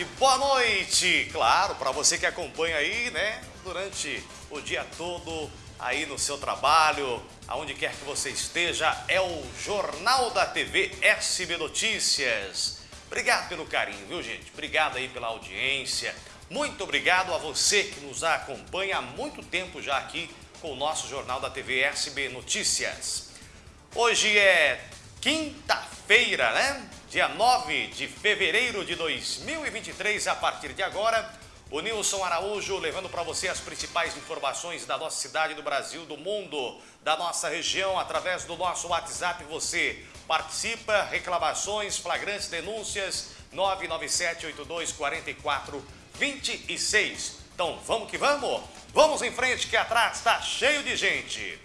tarde, boa noite. Claro, para você que acompanha aí, né, durante o dia todo aí no seu trabalho, aonde quer que você esteja, é o Jornal da TV SB Notícias. Obrigado pelo carinho, viu, gente? Obrigado aí pela audiência. Muito obrigado a você que nos acompanha há muito tempo já aqui com o nosso Jornal da TV SB Notícias. Hoje é quinta-feira, né? Dia 9 de fevereiro de 2023, a partir de agora, o Nilson Araújo levando para você as principais informações da nossa cidade, do Brasil, do mundo, da nossa região, através do nosso WhatsApp. Você participa, reclamações, flagrantes, denúncias, 997-8244-26. Então, vamos que vamos? Vamos em frente que atrás está cheio de gente.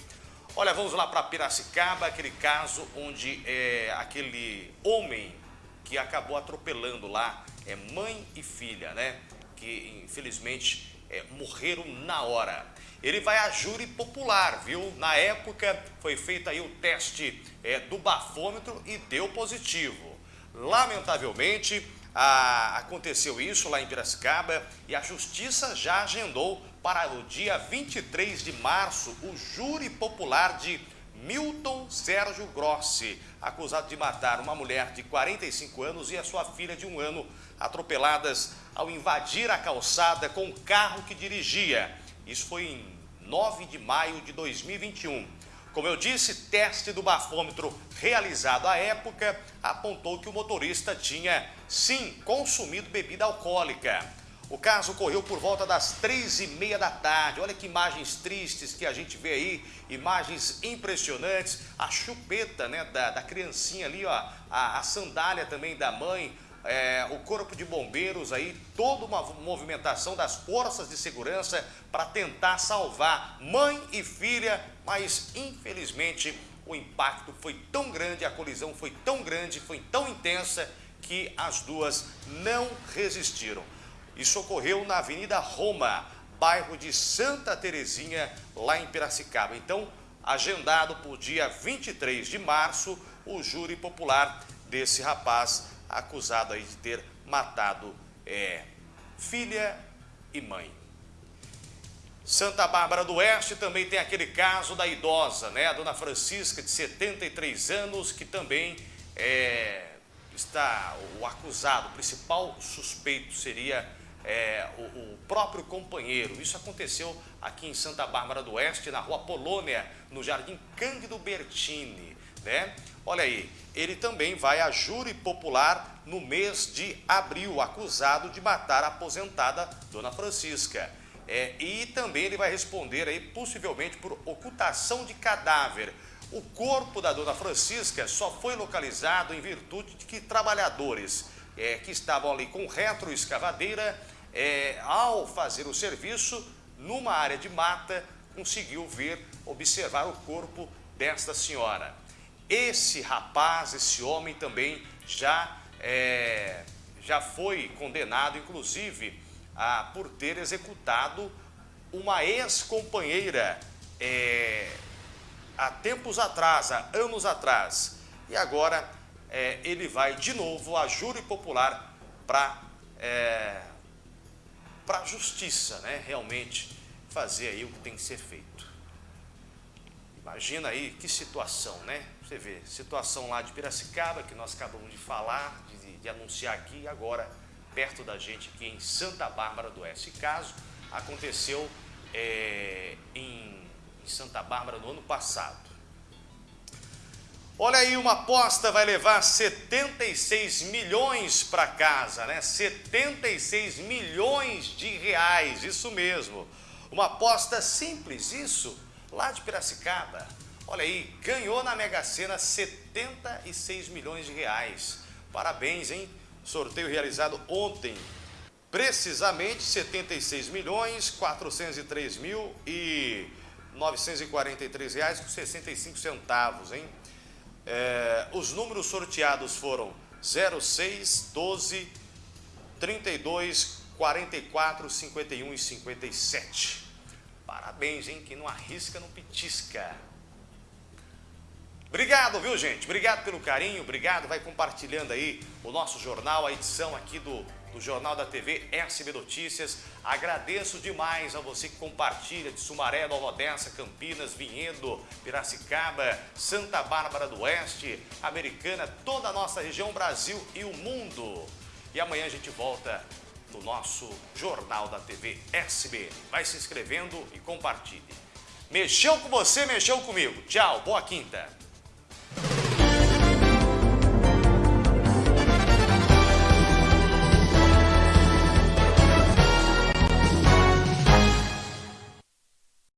Olha, vamos lá para Piracicaba, aquele caso onde é, aquele homem que acabou atropelando lá, é mãe e filha, né? Que infelizmente é, morreram na hora. Ele vai a júri popular, viu? Na época foi feito aí o teste é, do bafômetro e deu positivo. Lamentavelmente, a, aconteceu isso lá em Piracicaba e a justiça já agendou para o dia 23 de março o júri popular de Milton Sérgio Grossi, acusado de matar uma mulher de 45 anos e a sua filha de um ano, atropeladas ao invadir a calçada com o carro que dirigia. Isso foi em 9 de maio de 2021. Como eu disse, teste do bafômetro realizado à época apontou que o motorista tinha, sim, consumido bebida alcoólica. O caso ocorreu por volta das três e meia da tarde. Olha que imagens tristes que a gente vê aí, imagens impressionantes. A chupeta né, da, da criancinha ali, ó, a, a sandália também da mãe, é, o corpo de bombeiros aí, toda uma movimentação das forças de segurança para tentar salvar mãe e filha, mas infelizmente o impacto foi tão grande, a colisão foi tão grande, foi tão intensa que as duas não resistiram. Isso ocorreu na Avenida Roma, bairro de Santa Terezinha, lá em Piracicaba. Então, agendado para o dia 23 de março, o júri popular desse rapaz acusado aí de ter matado é, filha e mãe. Santa Bárbara do Oeste também tem aquele caso da idosa, né? A dona Francisca, de 73 anos, que também é, está, o acusado, o principal suspeito seria é, o, o, próprio companheiro. Isso aconteceu aqui em Santa Bárbara do Oeste, na rua Polônia, no Jardim Cândido Bertini. Né? Olha aí, ele também vai a júri popular no mês de abril, acusado de matar a aposentada Dona Francisca. É, e também ele vai responder aí, possivelmente por ocultação de cadáver. O corpo da Dona Francisca só foi localizado em virtude de que trabalhadores é, que estavam ali com retroescavadeira é, ao fazer o serviço, numa área de mata, conseguiu ver, observar o corpo desta senhora. Esse rapaz, esse homem também já, é, já foi condenado, inclusive, a, por ter executado uma ex-companheira é, há tempos atrás, há anos atrás. E agora é, ele vai de novo a júri popular para é, a justiça, né, realmente fazer aí o que tem que ser feito. Imagina aí que situação, né? Você vê, situação lá de Piracicaba, que nós acabamos de falar, de, de anunciar aqui, agora perto da gente aqui em Santa Bárbara do Oeste. Caso aconteceu é, em, em Santa Bárbara no ano passado. Olha aí, uma aposta vai levar 76 milhões para casa, né? 76 milhões de reais, isso mesmo. Uma aposta simples, isso, lá de Piracicaba. Olha aí, ganhou na Mega Sena 76 milhões de reais. Parabéns, hein? Sorteio realizado ontem. Precisamente 76 milhões 403 mil e 943 reais com 65 centavos, hein? É, os números sorteados foram 06, 12, 32, 44, 51 e 57. Parabéns, hein? Quem não arrisca, não petisca. Obrigado, viu, gente? Obrigado pelo carinho, obrigado. Vai compartilhando aí o nosso jornal, a edição aqui do, do Jornal da TV SB Notícias. Agradeço demais a você que compartilha de Sumaré, Nova Odessa, Campinas, Vinhedo, Piracicaba, Santa Bárbara do Oeste, Americana, toda a nossa região, Brasil e o mundo. E amanhã a gente volta no nosso Jornal da TV SB. Vai se inscrevendo e compartilhe. Mexeu com você, mexeu comigo. Tchau, boa quinta.